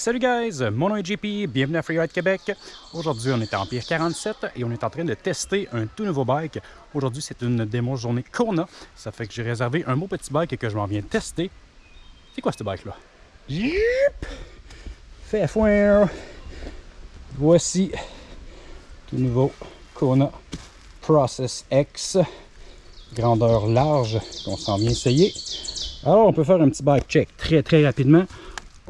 Salut guys, mon nom est JP, bienvenue à Freeride Québec. Aujourd'hui on est en Pire 47 et on est en train de tester un tout nouveau bike. Aujourd'hui c'est une démo journée Kona, ça fait que j'ai réservé un beau petit bike que je m'en viens tester. C'est quoi ce bike là? Yip! Fait foin! Voici tout nouveau Kona Process X, grandeur large qu'on s'en vient essayer. Alors on peut faire un petit bike check très très rapidement.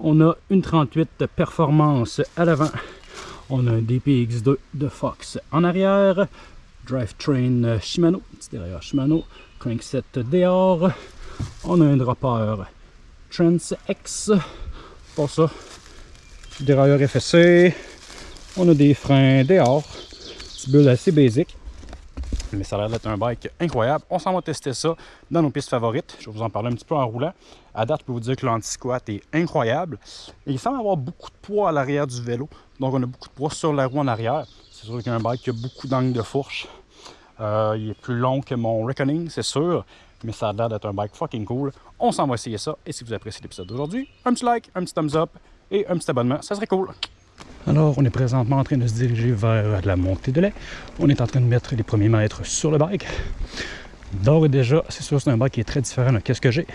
On a une 38 performance à l'avant. On a un DPX2 de Fox en arrière. Drivetrain Shimano, petit derrière Shimano. Crankset dehors. On a un dropper Trans X. Pour ça, dérailleur FSC. On a des freins dehors. Petit build assez basique mais ça a l'air d'être un bike incroyable. On s'en va tester ça dans nos pistes favorites. Je vais vous en parler un petit peu en roulant. À date, je peux vous dire que l'anti-squat est incroyable. Et il semble avoir beaucoup de poids à l'arrière du vélo. Donc, on a beaucoup de poids sur la roue en arrière. C'est sûr qu'il y a un bike qui a beaucoup d'angle de fourche. Euh, il est plus long que mon Reckoning, c'est sûr. Mais ça a l'air d'être un bike fucking cool. On s'en va essayer ça. Et si vous appréciez l'épisode d'aujourd'hui, un petit like, un petit thumbs up et un petit abonnement. Ça serait cool. Alors, on est présentement en train de se diriger vers la montée de lait. On est en train de mettre les premiers mètres sur le bike. D'ores et déjà, c'est sûr c'est un bike qui est très différent de ce que j'ai.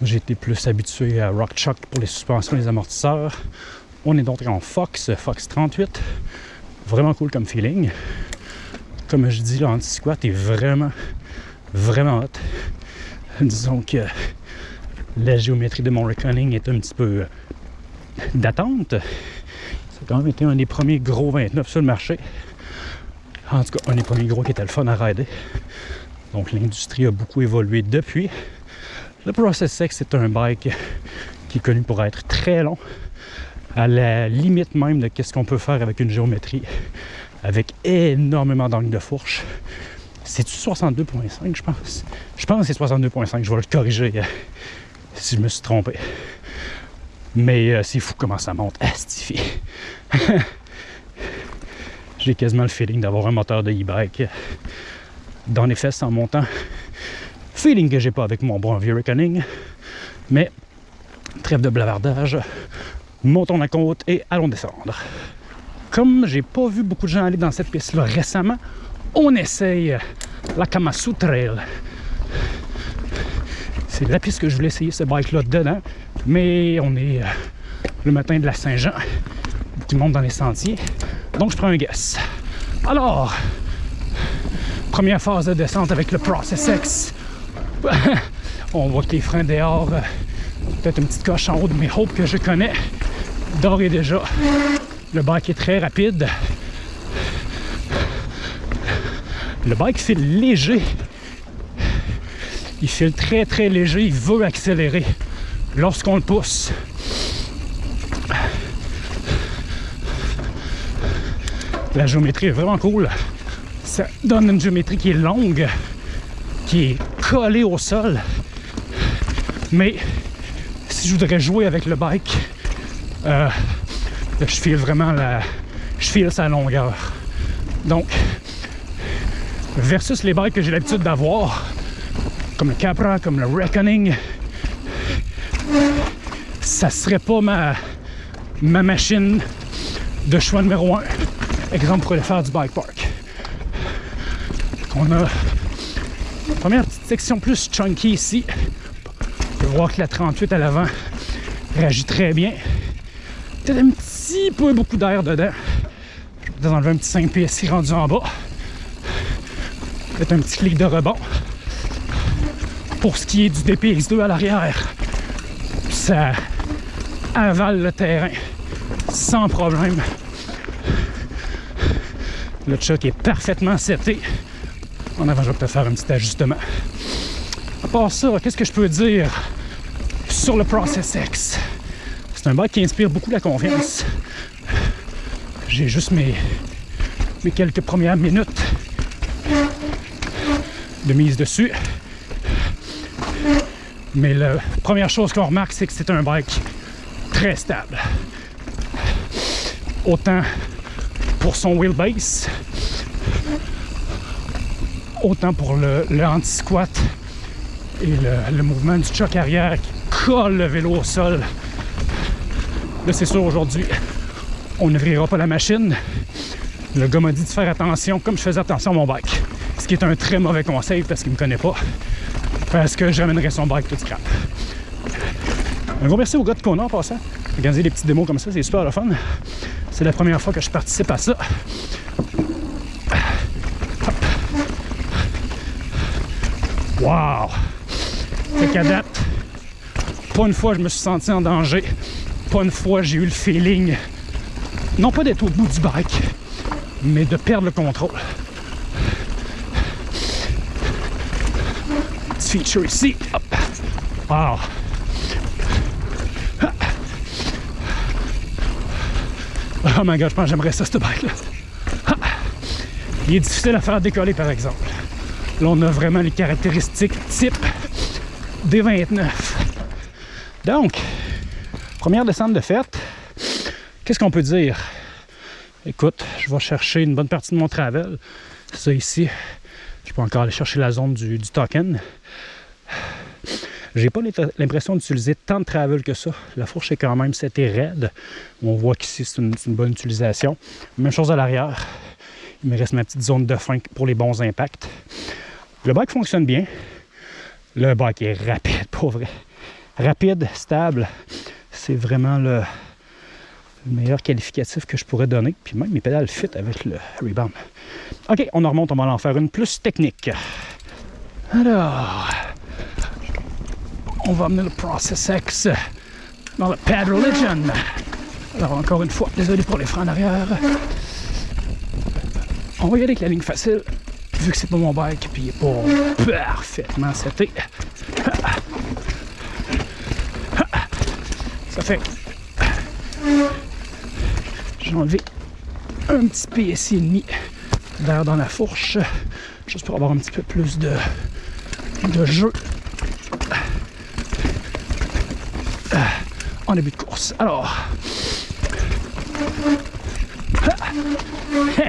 J'ai été plus habitué à Rock Chuck pour les suspensions et les amortisseurs. On est donc en Fox, Fox 38. Vraiment cool comme feeling. Comme je dis, l'anti-squat est vraiment, vraiment hot. Disons que la géométrie de mon Reckoning est un petit peu d'attente quand même été un des premiers gros 29 sur le marché. En tout cas, un des premiers gros qui était le fun à rider. Donc l'industrie a beaucoup évolué depuis. Le Process X c'est un bike qui est connu pour être très long, à la limite même de ce qu'on peut faire avec une géométrie, avec énormément d'angle de fourche. C'est-tu 62.5, je pense? Je pense que c'est 62.5, je vais le corriger euh, si je me suis trompé. Mais euh, c'est fou comment ça monte. Astifié. J'ai quasiment le feeling d'avoir un moteur de e-bike dans les fesses en montant. Feeling que j'ai pas avec mon bon vieux Reckoning. Mais trêve de blavardage. Montons la côte et allons descendre. Comme j'ai pas vu beaucoup de gens aller dans cette piste-là récemment, on essaye la Kamasu Trail. C'est la piste que je voulais essayer ce bike-là dedans, mais on est euh, le matin de la Saint-Jean qui monte dans les sentiers. Donc, je prends un guess. Alors, première phase de descente avec le Process X. On voit que les freins dehors, euh, peut-être une petite coche en haut de mes hopes que je connais. D'ores et déjà, le bike est très rapide. Le bike file léger. Il file très très léger, il veut accélérer lorsqu'on le pousse. La géométrie est vraiment cool. Ça donne une géométrie qui est longue, qui est collée au sol. Mais si je voudrais jouer avec le bike, euh, je file vraiment la. Je file sa longueur. Donc, versus les bikes que j'ai l'habitude d'avoir, comme le Capra, comme le Reckoning, ça serait pas ma, ma machine de choix numéro un. Exemple pour aller faire du bike park. On a une première petite section plus chunky ici. On peut voir que la 38 à l'avant réagit très bien. Peut-être un petit peu beaucoup d'air dedans. Je vais enlever un petit 5 pieds ici rendu en bas. Peut-être un petit clic de rebond. Pour ce qui est du DPX2 à l'arrière, ça avale le terrain sans problème. Le choc est parfaitement seté. En avant, je vais peut-être faire un petit ajustement. À part ça, qu'est-ce que je peux dire sur le Process X? C'est un bike qui inspire beaucoup la confiance. J'ai juste mes, mes quelques premières minutes de mise dessus. Mais la première chose qu'on remarque, c'est que c'est un bike très stable. Autant pour son wheelbase, autant pour le, anti-squat et le, mouvement du choc arrière qui colle le vélo au sol. Là, c'est sûr, aujourd'hui, on n'ouvrira pas la machine. Le gars m'a dit de faire attention, comme je faisais attention à mon bike. Ce qui est un très mauvais conseil parce qu'il me connaît pas. Parce que je ramènerai son bike tout scrap. Un gros merci au gars de Kona en passant. Organiser des petites démos comme ça, c'est super le fun. C'est la première fois que je participe à ça. Wow! Fait qu'à date, pas une fois je me suis senti en danger. Pas une fois j'ai eu le feeling, non pas d'être au bout du bike, mais de perdre le contrôle. Petit feature ici. Hop. Wow! Oh my god, je pense j'aimerais ça, ce bike-là. Il est difficile à faire décoller, par exemple. Là, on a vraiment les caractéristiques type des 29. Donc, première descente de fête. Qu'est-ce qu'on peut dire? Écoute, je vais chercher une bonne partie de mon travel. Ça ici, je peux encore aller chercher la zone du token. J'ai pas l'impression d'utiliser tant de travel que ça. La fourche est quand même c'était raide. On voit qu'ici c'est une, bonne utilisation. Même chose à l'arrière. Il me reste ma petite zone de fin pour les bons impacts. Le bike fonctionne bien. Le bike est rapide, pour vrai. Rapide, stable. C'est vraiment le, meilleur qualificatif que je pourrais donner. Puis même mes pédales fit avec le rebound. OK, on en remonte, on va en faire une plus technique. Alors, on va amener le Process X dans le Pad Religion. Alors encore une fois, désolé pour les freins en arrière. On va y aller avec la ligne facile vu que c'est pas mon bike puis il est pas parfaitement seté. Ça fait j'ai enlevé un petit PSI et demi d'air dans la fourche juste pour avoir un petit peu plus de jeu en début de course. Alors,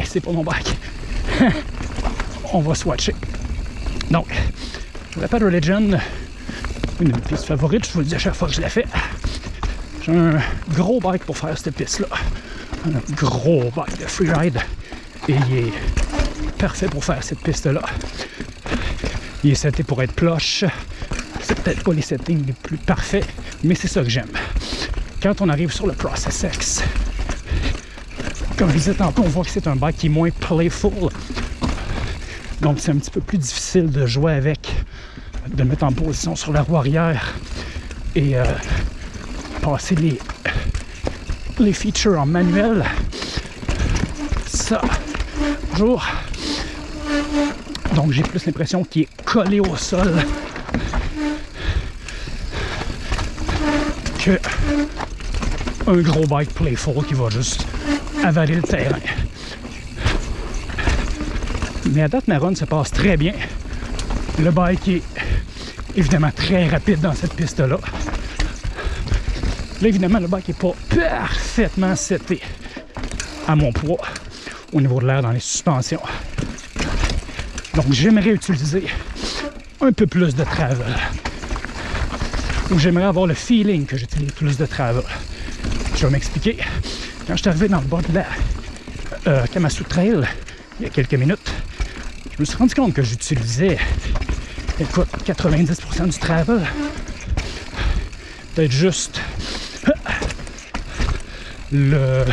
c'est pas mon bike. on va swatcher. Donc, la Pad Religion, une de mes pistes favorites, je vous le dis à chaque fois que je la fais. J'ai un gros bike pour faire cette piste-là. Un gros bike de freeride. Et il est parfait pour faire cette piste-là. Il est seté pour être plush. C'est peut-être pas les settings les plus parfaits, mais c'est ça que j'aime. Quand on arrive sur le Process X, comme je disais tantôt, on voit que c'est un bike qui est moins playful, donc c'est un petit peu plus difficile de jouer avec, de mettre en position sur la roue arrière et euh, passer les, les features en manuel. Ça, bonjour. Donc j'ai plus l'impression qu'il est collé au sol que un gros bike playful qui va juste avaler le terrain. Mais à date, ma run se passe très bien. Le bike est évidemment très rapide dans cette piste-là. Là, évidemment, le bike n'est pas parfaitement seté à mon poids au niveau de l'air dans les suspensions. Donc, j'aimerais utiliser un peu plus de travel. Ou j'aimerais avoir le feeling que j'utilise plus de travel. Je vais m'expliquer. Quand je suis arrivé dans le bas de la euh, Kamasu Trail, il y a quelques minutes, je me suis rendu compte que j'utilisais, écoute, 90% du travel. Peut-être juste le,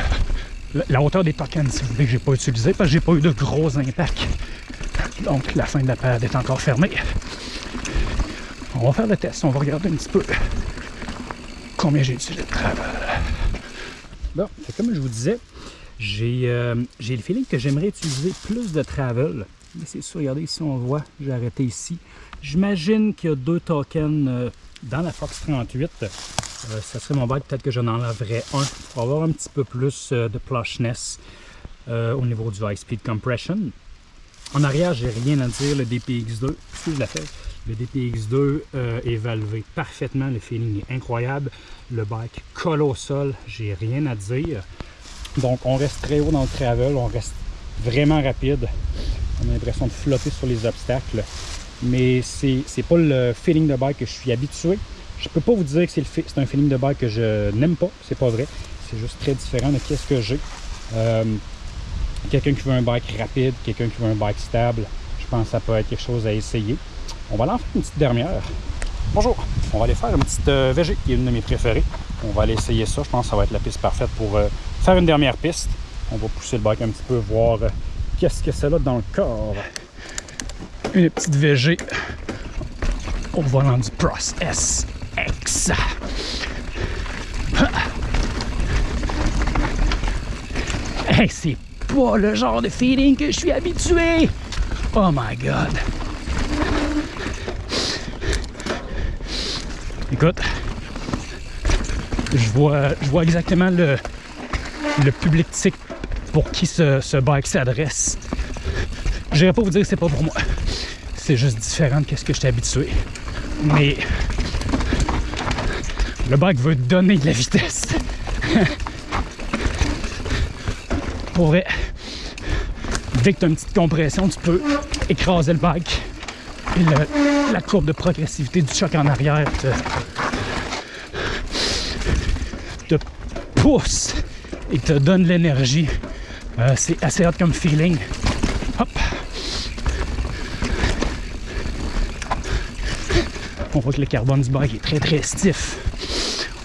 la hauteur des tokens, si vous voulez, que j'ai pas utilisé parce que j'ai pas eu de gros impacts. Donc la fin de la période est encore fermée. On va faire le test, on va regarder un petit peu combien j'ai utilisé de travel. Bon, comme je vous disais, j'ai euh, le feeling que j'aimerais utiliser plus de travel mais c'est sûr, regardez ici on voit, j'ai arrêté ici. J'imagine qu'il y a deux tokens euh, dans la Fox 38. Euh, ça serait mon bike, peut-être que j'en enlèverais un pour avoir un petit peu plus euh, de plushness au niveau du high speed compression. En arrière, j'ai rien à dire, le DPX2, si je la fais, le DPX2 est valvé parfaitement, le feeling est incroyable. Le bike colle au sol, j'ai rien à dire. Donc on reste très haut dans le travel, on reste vraiment rapide. On a l'impression de flotter sur les obstacles. Mais c'est pas le feeling de bike que je suis habitué. Je peux pas vous dire que c'est un feeling de bike que je n'aime pas, c'est pas vrai. C'est juste très différent de qu'est-ce que j'ai. Euh, quelqu'un qui veut un bike rapide, quelqu'un qui veut un bike stable, je pense que ça peut être quelque chose à essayer. On va aller en faire une petite dernière. Bonjour! On va aller faire une petite euh, VG, qui est une de mes préférées. On va aller essayer ça. Je pense que ça va être la piste parfaite pour euh, faire une dernière piste. On va pousser le bike un petit peu, voir euh, qu'est-ce que c'est là dans le corps. Une petite VG au volant du Pros SX. Hey, c'est pas le genre de feeling que je suis habitué. Oh my god. Écoute, je vois, exactement le, public type pour qui ce, bike s'adresse. Je n'irai pas vous dire que c'est pas pour moi. C'est juste différent de ce que j'étais habitué. Mais le bike veut donner de la vitesse. pour dès que tu as une petite compression, tu peux écraser le bike. La courbe de progressivité du choc en arrière te, pousse et te donne l'énergie. Euh, c'est assez hot comme feeling. Hop. On voit que le carbone du bike est très très stiff.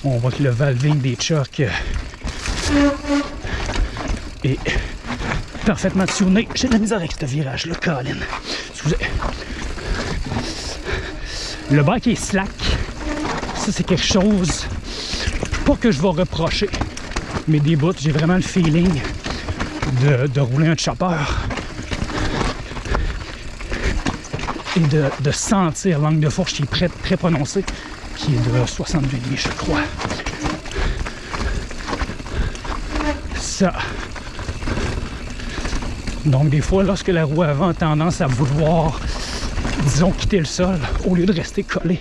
On voit que le valving des chocs euh, est parfaitement tuné. J'ai de la misère avec ce virage-là, Colin. Excusez. Le bike est slack. Ça, c'est quelque chose, pas que je vais reprocher, mais des bouts, j'ai vraiment le feeling de, rouler un chopper et de, sentir l'angle de fourche qui est très, très prononcé, qui est de 62,5, je crois. Ça. Donc, des fois, lorsque la roue avant a tendance à vouloir, disons, quitter le sol, au lieu de rester collée,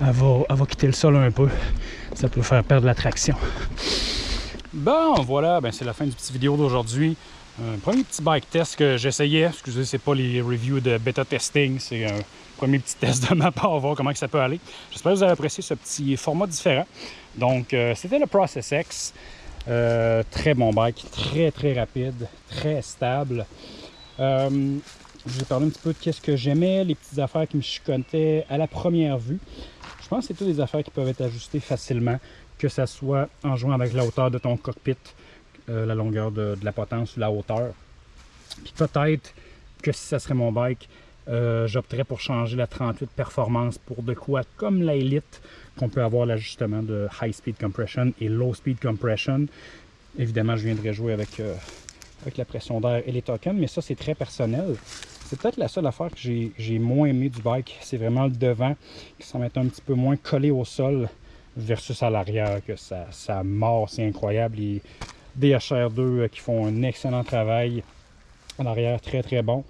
elle va, va quitter le sol un peu. Ça peut faire perdre la traction. Bon, voilà, ben c'est la fin du petit vidéo d'aujourd'hui. Un premier petit bike test que j'essayais. Excusez, c'est pas les reviews de bêta testing, c'est un premier petit test de ma part, voir comment que ça peut aller. J'espère que vous avez apprécié ce petit format différent. Donc, euh, c'était le Process X. Euh, très bon bike, très très rapide, très stable. Euh, je vous ai parlé un petit peu de qu'est-ce que j'aimais, les petites affaires qui me chicotaient à la première vue. Je pense que c'est toutes des affaires qui peuvent être ajustées facilement, que ça soit en jouant avec la hauteur de ton cockpit, euh, la longueur de, de la potence ou la hauteur. Puis peut-être que si ça serait mon bike, euh, j'opterais pour changer la 38 performance pour de quoi comme la Elite, qu'on peut avoir l'ajustement de high speed compression et low speed compression. Évidemment, je viendrai jouer avec, euh, avec la pression d'air et les tokens, mais ça c'est très personnel. C'est peut-être la seule affaire que j'ai moins aimé du bike, c'est vraiment le devant qui semble être un petit peu moins collé au sol versus à l'arrière, que ça, ça mord, c'est incroyable. Les DHR2 euh, qui font un excellent travail en arrière, très très bon.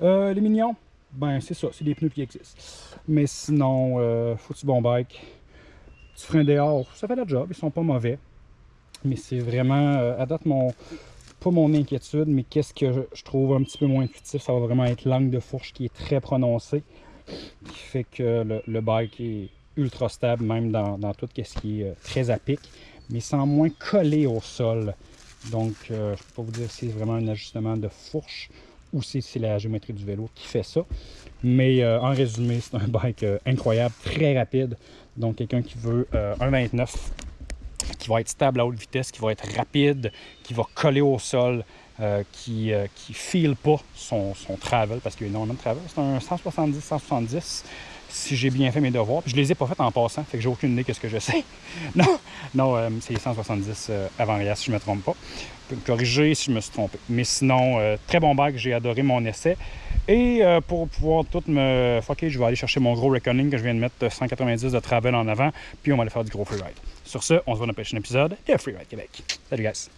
Euh, les mignons, ben c'est ça, c'est des pneus qui existent. Mais sinon, euh, foutu bon bike, petit frein dehors, ça fait le job, ils sont pas mauvais. Mais c'est vraiment, euh, à date, mon, pas mon inquiétude, mais qu'est-ce que je, trouve un petit peu moins intuitif, ça va vraiment être l'angle de fourche qui est très prononcé, qui fait que le, bike est ultra stable, même dans, dans tout ce qui est euh, très à pic, mais sans moins coller au sol. Donc, euh, je peux pas vous dire si c'est vraiment un ajustement de fourche ou si c'est la géométrie du vélo qui fait ça. Mais euh, en résumé, c'est un bike incroyable, très rapide. Donc, quelqu'un qui veut un 29, qui va être stable à haute vitesse, qui va être rapide, qui va coller au sol, euh, qui ne file pas son, son travel, parce qu'il y a énormément de travel. C'est un 170-170 si j'ai bien fait mes devoirs. Je les ai pas fait en passant, fait que j'ai aucune idée de ce que je sais. non, non euh, c'est 170 euh, avant-arrière si je me trompe pas. Vous pouvez me corriger si je me suis trompé. Mais sinon, euh, très bon bike, j'ai adoré mon essai. Et euh, pour pouvoir tout me fucker, je vais aller chercher mon gros Reckoning que je viens de mettre 190 de travel en avant, puis on va aller faire du gros freeride. Sur ce, on se voit dans le prochain épisode de Freeride Québec. Salut guys!